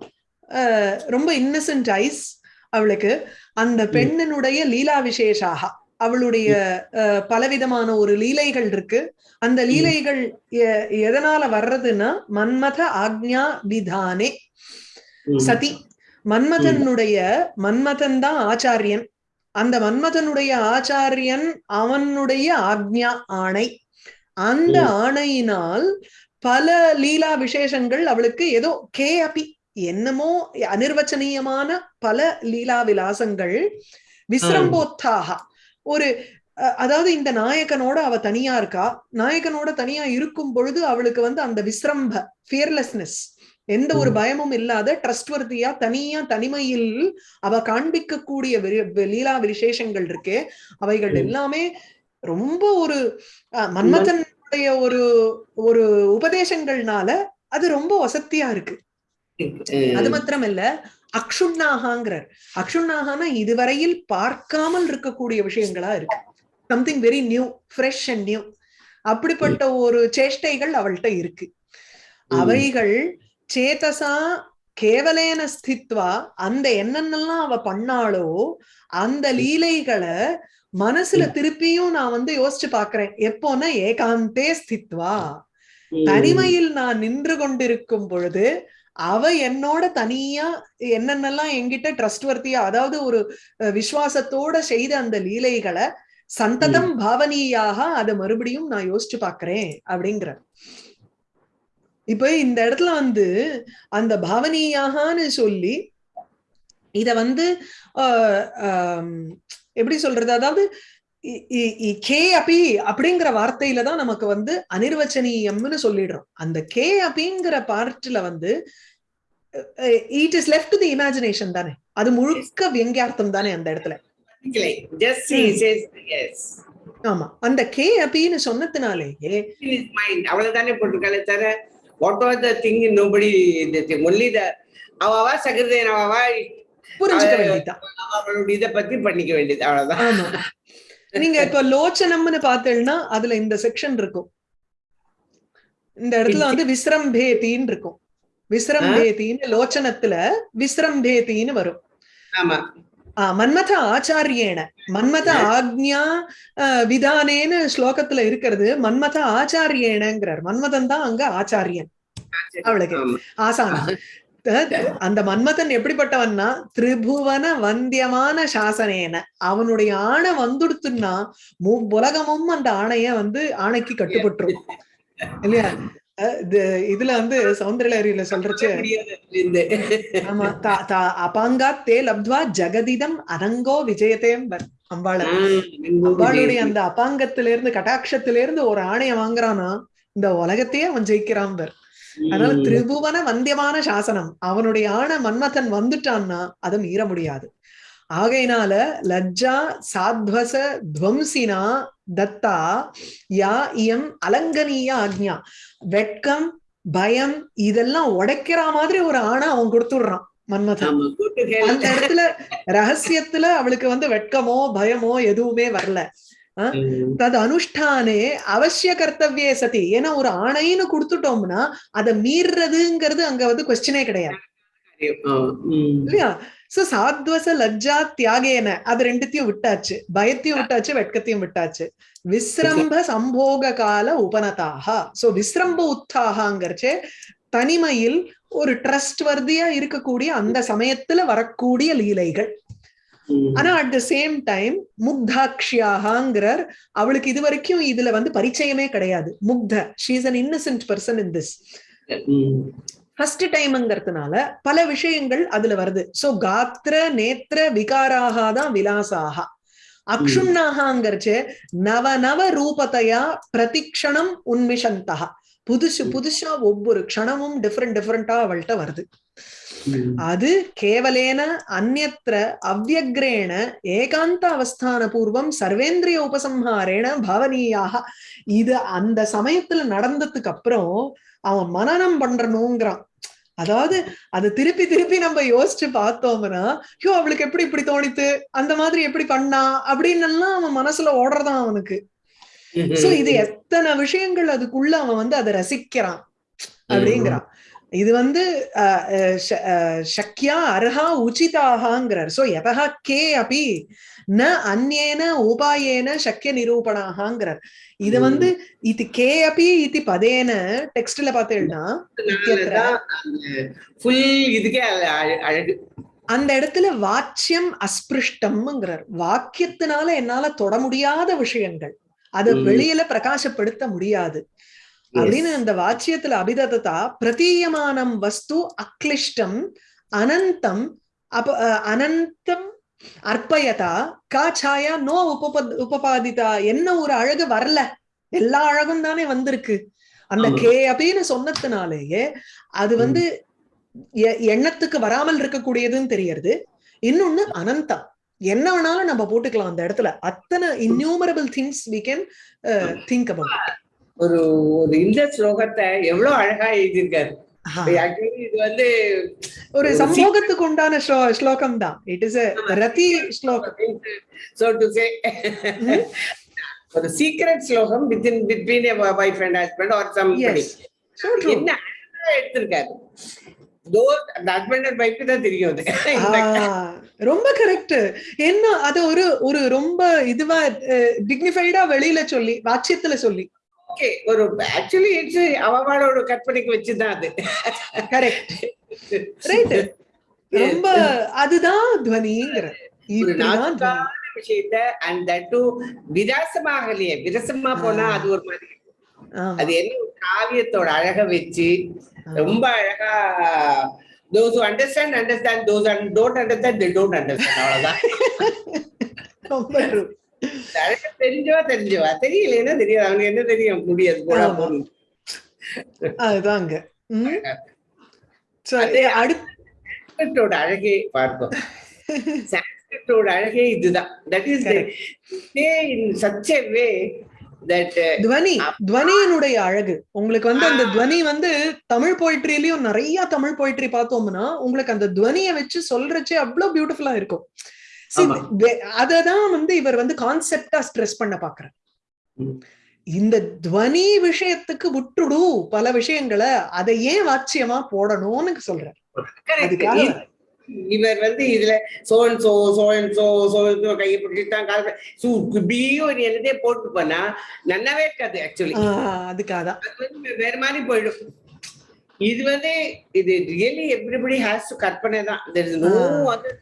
ஆஹ் ரொம்ப இன்னசென்ட் ஐஸ் அவளுக்கு. அந்த பெண்ணினுடைய லீலா விசேஷாக அவளுடைய பலவிதமான ஒரு லீலைகள் இருக்கு. அந்த லீலைகள் எதனால வர்றதுன்னா மன்மத ஆக்ஞா விதானே. சதி. மன்மதனுடைய மன்மதன் தான் ஆச்சாரியன். அந்த மன்மதனுடைய ஆச்சாரியன் அவனுடைய ஆக்ஞா ஆணை. அந்த. ஆணையினால் பல லீலா விசேஷங்கள் அவளுக்கு ஏதோ கே அபி என்னமோ அனிர்வச்சனீயமான பல லீலா விலாசங்கள் விஸ்ரம்போத்தாக ஒரு அதாவது இந்த நாயகனோட அவ தனியா இருக்கா நாயகனோட தனியா இருக்கும் பொழுது அவளுக்கு வந்து அந்த விஸ்ரம்ப ஃபியர்லெஸ்னஸ் எந்த ஒரு. பயமும் இல்லாத ட்ரஸ்ட்வர்த்தியா தனியா தனிமையில் அவ காண்பிக்கக்கூடிய வி- லீலா விசேஷங்கள் இருக்கே அவைகள். எல்லாமே ரொம்ப ஒரு மன்மதனுடைய ஒரு ஒரு உபதேசங்கள்னால அது ரொம்ப வசத்தியா இருக்கு. அது மாத்திரம் இல்ல அக்ஷுண்ணாகாங்கிறார். அக்ஷுண்ணாகானா இதுவரையில் பார்க்காமல் இருக்கக்கூடிய விஷயங்களா இருக்கு. Something very new fresh and new அப்படிப்பட்ட ஒரு சேஷ்டைகள் அவள்கிட்ட இருக்கு. அவைகள் சேதசா கேவலேன ஸ்தித்வா அந்த என்னென்னலாம் அவ பண்ணாளோ அந்த லீலைகளை மனசுல திருப்பியும் நான் வந்து யோசிச்சு பாக்குறேன். எப்போன்னா ஏகாந்தே ஸ்தித்வா. தனிமையில் நான் நின்று கொண்டிருக்கும் பொழுது அவ என்னோட தனியா என்னென்னலாம் என்கிட்ட ட்ரஸ்ட்வர்த்தியா அதாவது ஒரு விசுவாசத்தோட செய்த அந்த லீலைகளை சந்ததம் பாவனீயாக அதை மறுபடியும் நான் யோசிச்சு பாக்குறேன் அப்படிங்கிற. இப்ப இந்த இடத்துல வந்து அந்த பாவனீயாகன்னு சொல்லி இத வந்து எப்படி சொல்றது? அதாவது கே அபி அப்படிங்கிற வார்த்தையில தான் நமக்கு வந்து அனிர்வச்சனீயம்னு சொல்லிடுறோம். அந்த கே அபிங்கிற பார்ட்ல வந்து it is left to the imagination தானே? அது முழுக்க வியங்கியார்த்தம் தானே அந்த இடத்துல. ஆமா. அந்த கே அபின்னு சொன்னதுனாலேயே அவ்வளவுதானே போட்டிருக்காளே தவிர what are the thing nobody only the அவவா சகிருதேன் அவவா புரிஞ்சுக்க வேண்டியதுதான். அவளுடைய இதை பத்தி பண்ணிக்க வேண்டியது அவ்வளவுதான். ஆமா. நீங்க இப்ப லோச்சனம்னு பார்த்தேன்னா அதுல இந்த செக்ஷன் இருக்கும். இந்த இடத்துல வந்து விஸ்ரம்பேதின்னு இருக்கும் விஸ்ரம்பேதின்னு லோச்சனத்துல விஸ்ரம்பேதின்னு வரும். ஆமா. ஆ, மன்மத ஆச்சாரியேன. மன்மத ஆக்ஞா விதானேன்னு ஸ்லோகத்துல இருக்கிறது. மன்மத ஆச்சாரியேனங்கிறார். மன்மதன் தான் அங்க ஆச்சாரியன். அவளுக்கு. ஆசானா. அந்த மன்மதன் எப்படிப்பட்டவன்னா திரிபுவன வந்தியமான சாசனேன. அவனுடைய ஆணை வந்துடுத்துன்னா உலகமும் அந்த ஆணைய வந்து ஆணைக்கு கட்டுப்பட்டுரும். இல்லையா? இதுல வந்து சௌந்தரலரியில சொல்றச்சு. ஆமா தா- தா- லப்த்வா ஜெகதிதம் அனங்கோ விஜயதேம் அம்பாள அம்பாளுடைய அந்த அபாங்கத்தில இருந்து கட்டாட்சத்தில இருந்து ஒரு ஆணைய வாங்குறானா இந்த உலகத்தையே அவன் ஜெயிக்கிறான் பர். அதனால. திரிபுவன வந்தியமான சாசனம். அவனுடைய ஆணை மன்மதன் வந்துட்டான்னா அதை மீற முடியாது. ஆகையினால லஜ்ஜா சாத்வச துவம்சினா தத்தா யா இயம் அலங்கனீய ஆக்ஞா. வெட்கம் பயம் இதெல்லாம் உடைக்கிற மாதிரி ஒரு ஆணை அவன் கொடுத்துடுறான் மன்மதன். அந்த இடத்துல ரகசியத்துல அவளுக்கு வந்து வெட்கமோ பயமோ எதுவுமே வரல. தது அனுஷ்டானே அவசிய கர்த்தவியே சதி. ஏன்னா ஒரு ஆணைன்னு கொடுத்துட்டோம்னா அதை மீறுறதுங்கிறது அங்க வந்து கொஸ்டினே கிடையாது. இல்லையா? சோ சாத்வச லஜ்ஜா தியாகேன அது ரெண்டுத்தையும் விட்டாச்சு பயத்தையும் விட்டாச்சு வெட்கத்தையும் விட்டாச்சு விஸ்ரம்ப சம்போக கால உபனதாக சோ விஸ்ரம்ப உத்தாகங்கிறச்சே தனிமையில் ஒரு ட்ரஸ்ட் வர்தியா இருக்கக்கூடிய அந்த சமயத்துல வரக்கூடிய லீலைகள். ஆனா அட் த சேம் டைம் முக்தாக்ஷியாகாங்கிறார் அவளுக்கு இது வரைக்கும் இதுல வந்து பரிச்சயமே கிடையாது முக்த she's an innocent person in this. First டைம்ங்கிறதுனால பல விஷயங்கள் அதுல வருது. சோ காத்திர நேத்திர விகாராக தான் விலாசாக. அக்ஷுண்ணாகங்கிறச்சு நவ நவ ரூபத்தையா பிரதிக்ஷணம் உன்மிஷந்தா புதுசு புதுசா ஒவ்வொரு க்ஷணமும் டிஃப்ரெண்ட் டிஃப்ரெண்டா அவள்கிட்ட வருது. அது கேவலேன அந்நத்திர அவ்யக்ரேண ஏகாந்த அவஸ்தான பூர்வம் சர்வேந்திரிய உபசம்ஹாரேன பாவனீயாக. இது அந்த சமயத்துல நடந்ததுக்கு அப்புறம் அவன் மனனம் பண்றணுங்கிறான். அதாவது அது திருப்பி திருப்பி நம்ம யோசிச்சு பார்த்தோம்னா ஐயோ அவளுக்கு எப்படி இப்படி தோணித்து அந்த மாதிரி எப்படி பண்ணா அப்படின்னு எல்லாம் அவன் மனசுல ஓடுறதான் அவனுக்கு. சோ இது எத்தனை விஷயங்கள் அதுக்குள்ள அவன் வந்து அதை ரசிக்கிறான். அப்படிங்கிறான். இது வந்து அஹ், அஹ், ச- அஹ், சக்யா அர்ஹா உச்சிதாகாங்கிறார் சோ எதா கே அப்பி ந அந்நேன உபாயேன சக்கிய நிரூபணாகாங்கிறார் இது வந்து இது கே அப்பி இது பதேன டெக்ஸ்ட்ல பார்த்தேன்னா அந்த இடத்துல வாச்சியம் அஸ்பிருஷ்டம்ங்கிறார். வாக்கியத்தினால என்னால தொட முடியாத விஷயங்கள். அதை. வெளியில பிரகாசப்படுத்த முடியாது. அப்படின்னு அந்த வாச்சியத்துல அபிததா பிரதீயமானம் வஸ்து அக்லிஷ்டம் அனந்தம் அப அனந்தம் அர்ப்பயதா கா சாயா நோ உபப உபபாதிதா என்ன ஒரு அழகு வரல. எல்லா அழகும் தானே வந்திருக்கு. அந்த. கே அப்படின்னு சொன்னதுனாலேயே அது வந்து எண்ணத்துக்கு வராமல் இருக்கக்கூடியதுன்னு தெரியறது. இன்னொன்னு அனந்தம். என்ன வேணாலும் நம்ம போட்டுக்கலாம் அந்த இடத்துல. அத்தனை innumerable things we can think about ஒரு ஒரு இந்த ஸ்லோகத்தை எவ்வளவு அழகா எழுதியிருக்காரு. இது வந்து ஒரு சம்போகத்துக்கு உண்டான ஸ்லோ- ஸ்லோகம் தான் இட் இஸ் ரதி ஸ்லோகம். So to say? ஒரு சீக்ரெட் ஸ்லோகம் within between wife and husband are some என்ன எடுத்திருக்காரு. ரொம்ப கரெக்ட் என்ன அது ஒரு ஒரு ரொம்ப இதுவா டிக்னிஃபைடா வெளியில சொல்லி வாட்சியத்துல சொல்லி. ஓகே ஒரு ஆக்சுவலி இட்ஸ் அவளோட கற்பனைக்கு வச்சுதான் அது. கரெக்ட் ரைட் ரொம்ப அதுதான் துவனிங்கிற. விஷயத்த அண்ட் தட் டு விலாசமாகலையே விரசமா போனா. அது ஒரு மாதிரி. அது என்ன காவியத்தோட அழக வச்சு. ரொம்ப அழகா those who understand understand those who don't understand they don't understand. அவ்வளவுதான். [LAUGHS] ரொம்ப தெரிஞ்சவா தெரிஞ்சவா? தெரியலைன்னா தெரியாது. அவனுக்கு என்ன தெரியும்? முடியாது. அதுதாங்க. ம். So, அதே அடுத்து சான்ஸ்கிரிட்டோட அழகே பார்ப்போம். சான்ஸ்கிரிட்டோட அழகே இதுதான். That is in such a way that துவனி. துவனியினுடைய அழகு. உங்களுக்கு வந்து அந்த துவனி வந்து தமிழ் போயிட்ரிலயும் நிறைய தமிழ் போயிட்ரி பார்த்தோம்னா உங்களுக்கு அந்த துவனியை வச்சு சொல்றச்சே அவ்வளவு பியூட்டிஃபுல்லா இருக்கும். அததான் வந்து இவர் வந்து கான்செப்டா ஸ்ட்ரெஸ் பண்ண பாக்குறார். இந்த துவனி விஷயத்துக்கு விட்டுடு பல விஷயங்களை அதை ஏன் வாட்சியமா போடணும்னு சொல்றார். அதுக்காக இவர் வந்து இதுல சோன் சோ சோன் சோ கையை பிடிச்சிட்டான் கால இப்படியும் ஒரு எழுதே போட்டு போனா நல்லாவே இருக்காது ஆக்சுவலி ஆஹ் அதுக்காகதான் அது வந்து வேற மாதிரி போயிடும். இது வந்து இது ரியலி எவ்ரிபடி ஹேஸ் டு கற்பனை தான். There is no ah. other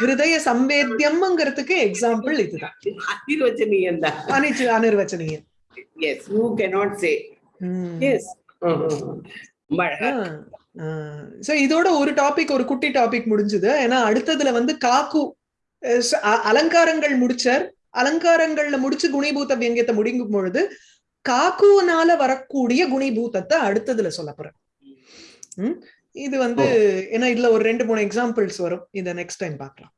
ஹிருதய சம்வேத்தியம்ங்கிறதுக்கு எக்ஸாம்பிள் இதுதான். அதிர்வச்சனீயம் தான் அனிச்சு அனிர்வச்சனீய as you cannot say. Yes so இதோட ஒரு டாபிக் ஒரு குட்டி டாபிக் முடிஞ்சது. ஏன்னா அடுத்ததுல வந்து காக்கு அலங்காரங்கள் முடிச்சார். அலங்காரங்கள்ல முடிச்சு குணிபூத வியங்கியத்தை முடிங்கும் பொழுது காக்குனால வரக்கூடிய குணிபூதத்தை அடுத்ததுல சொல்ல போறேன்? இது வந்து ஏன்னா இதுல ஒரு ரெண்டு மூணு எக்ஸாம்பிள்ஸ் வரும். இத நெக்ஸ்ட் டைம் பார்க்கலாம்.